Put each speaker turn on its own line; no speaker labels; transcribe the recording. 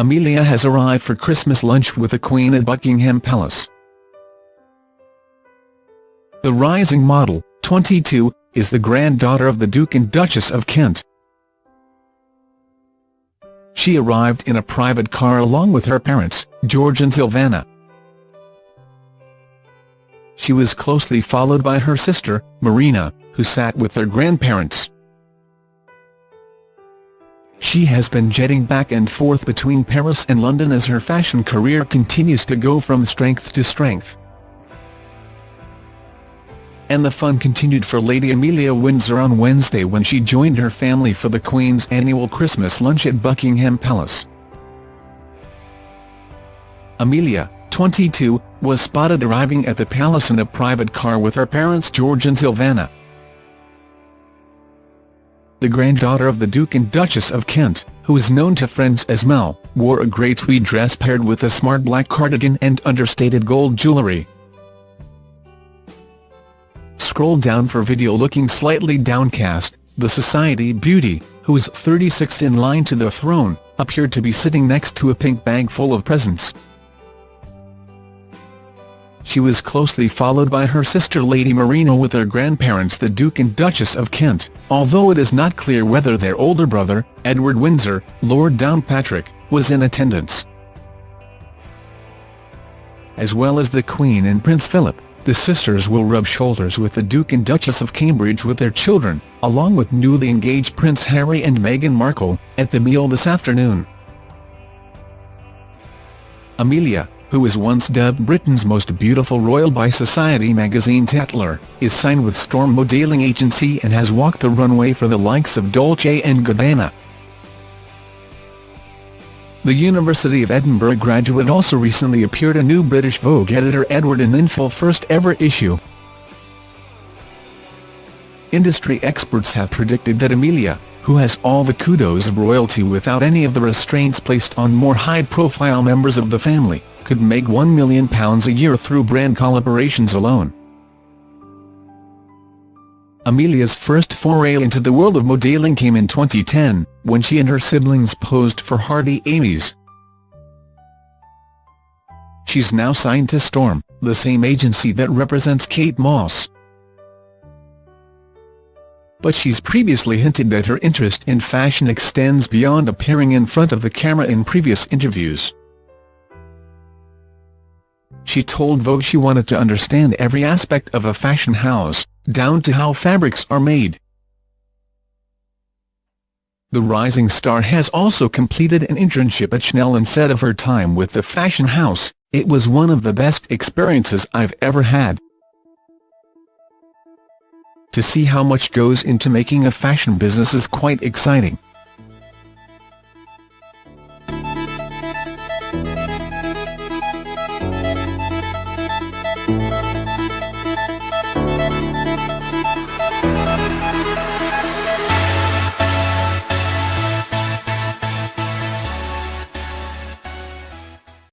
Amelia has arrived for Christmas lunch with the Queen at Buckingham Palace. The rising model, 22, is the granddaughter of the Duke and Duchess of Kent. She arrived in a private car along with her parents, George and Silvana. She was closely followed by her sister, Marina, who sat with their grandparents. She has been jetting back and forth between Paris and London as her fashion career continues to go from strength to strength. And the fun continued for Lady Amelia Windsor on Wednesday when she joined her family for the Queen's annual Christmas lunch at Buckingham Palace. Amelia, 22, was spotted arriving at the palace in a private car with her parents George and Silvana. The granddaughter of the Duke and Duchess of Kent, who is known to friends as Mel, wore a grey tweed dress paired with a smart black cardigan and understated gold jewellery. Scroll down for video looking slightly downcast, the society beauty, who is 36th in line to the throne, appeared to be sitting next to a pink bag full of presents. She was closely followed by her sister Lady Marina with her grandparents the Duke and Duchess of Kent, although it is not clear whether their older brother, Edward Windsor, Lord Downpatrick, was in attendance. As well as the Queen and Prince Philip, the sisters will rub shoulders with the Duke and Duchess of Cambridge with their children, along with newly engaged Prince Harry and Meghan Markle, at the meal this afternoon. Amelia, who was once dubbed Britain's most beautiful royal by Society magazine Tatler, is signed with Storm Modelling Agency and has walked the runway for the likes of Dolce & Gabbana. The University of Edinburgh graduate also recently appeared a new British Vogue editor Edward Enninful first ever issue. Industry experts have predicted that Amelia, who has all the kudos of royalty without any of the restraints placed on more high-profile members of the family, could make £1 million a year through brand collaborations alone. Amelia's first foray into the world of modelling came in 2010, when she and her siblings posed for Hardy Amies. She's now signed to Storm, the same agency that represents Kate Moss. But she's previously hinted that her interest in fashion extends beyond appearing in front of the camera in previous interviews. She told Vogue she wanted to understand every aspect of a fashion house, down to how fabrics are made. The rising star has also completed an internship at Chanel and said of her time with the fashion house, it was one of the best experiences I've ever had. To see how much goes into making a fashion business is quite exciting.